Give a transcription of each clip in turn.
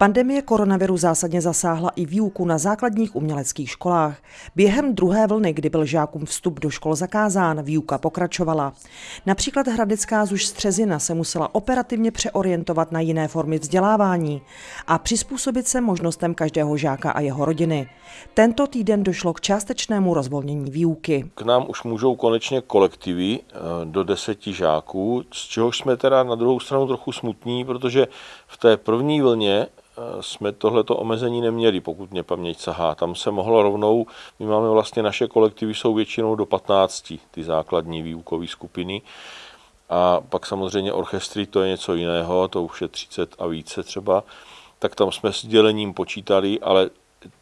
Pandemie koronaviru zásadně zasáhla i výuku na základních uměleckých školách. Během druhé vlny, kdy byl žákům vstup do škol zakázán, výuka pokračovala. Například Hradecká Zuž Střezina se musela operativně přeorientovat na jiné formy vzdělávání a přizpůsobit se možnostem každého žáka a jeho rodiny. Tento týden došlo k částečnému rozvolnění výuky. K nám už můžou konečně kolektivy eh, do deseti žáků, z čehož jsme teda na druhou stranu trochu smutní, protože v té první vlně jsme tohleto omezení neměli, pokud mě paměť sahá. Tam se mohlo rovnou, my máme vlastně naše kolektivy jsou většinou do 15, ty základní výukové skupiny. A pak samozřejmě orchestry, to je něco jiného, to už je 30 a více třeba. Tak tam jsme s dělením počítali, ale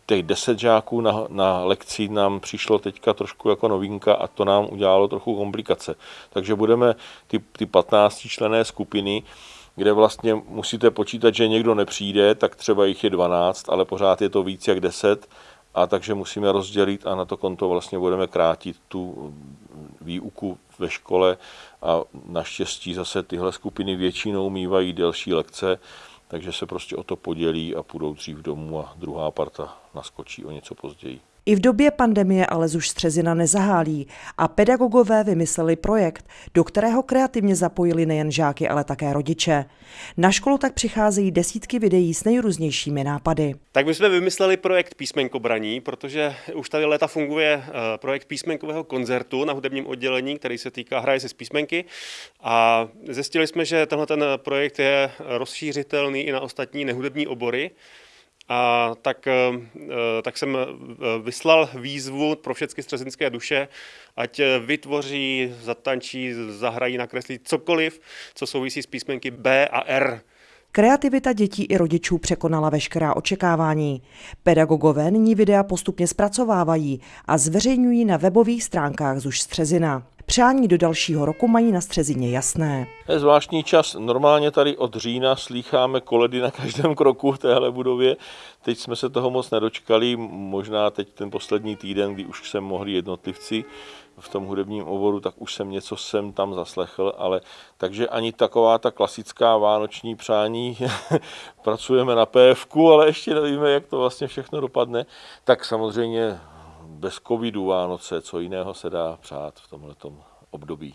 těch 10 žáků na, na lekci nám přišlo teďka trošku jako novinka a to nám udělalo trochu komplikace. Takže budeme ty, ty 15 člené skupiny, kde vlastně musíte počítat, že někdo nepřijde, tak třeba jich je 12, ale pořád je to víc jak 10 a takže musíme rozdělit a na to konto vlastně budeme krátit tu výuku ve škole a naštěstí zase tyhle skupiny většinou mývají delší lekce, takže se prostě o to podělí a půjdou dřív domů a druhá parta naskočí o něco později. I v době pandemie ale už Střezina nezahálí a pedagogové vymysleli projekt, do kterého kreativně zapojili nejen žáky, ale také rodiče. Na školu tak přicházejí desítky videí s nejrůznějšími nápady. Tak my jsme vymysleli projekt písmenkobraní, protože už tady léta funguje eh, projekt písmenkového koncertu na hudebním oddělení, který se týká hraje se z písmenky a zjistili jsme, že tenhle ten projekt je rozšířitelný i na ostatní nehudební obory. A tak, eh, eh, tak jsem eh, vyslal výzvu pro všechny střezinské duše, ať vytvoří, zatančí, zahrají, nakreslí cokoliv, co souvisí s písmenky B a R. Kreativita dětí i rodičů překonala veškerá očekávání. Pedagogové nyní videa postupně zpracovávají a zveřejňují na webových stránkách Zuž Střezina. Přání do dalšího roku mají na Střezině jasné. Je zvláštní čas. Normálně tady od října slýcháme koledy na každém kroku v téhle budově. Teď jsme se toho moc nedočkali, možná teď ten poslední týden, kdy už se mohli jednotlivci v tom hudebním oboru, tak už jsem něco sem tam zaslechl, ale takže ani taková ta klasická vánoční přání, pracujeme na PFK, ale ještě nevíme, jak to vlastně všechno dopadne, tak samozřejmě bez covidu Vánoce, co jiného se dá přát v tomhle období.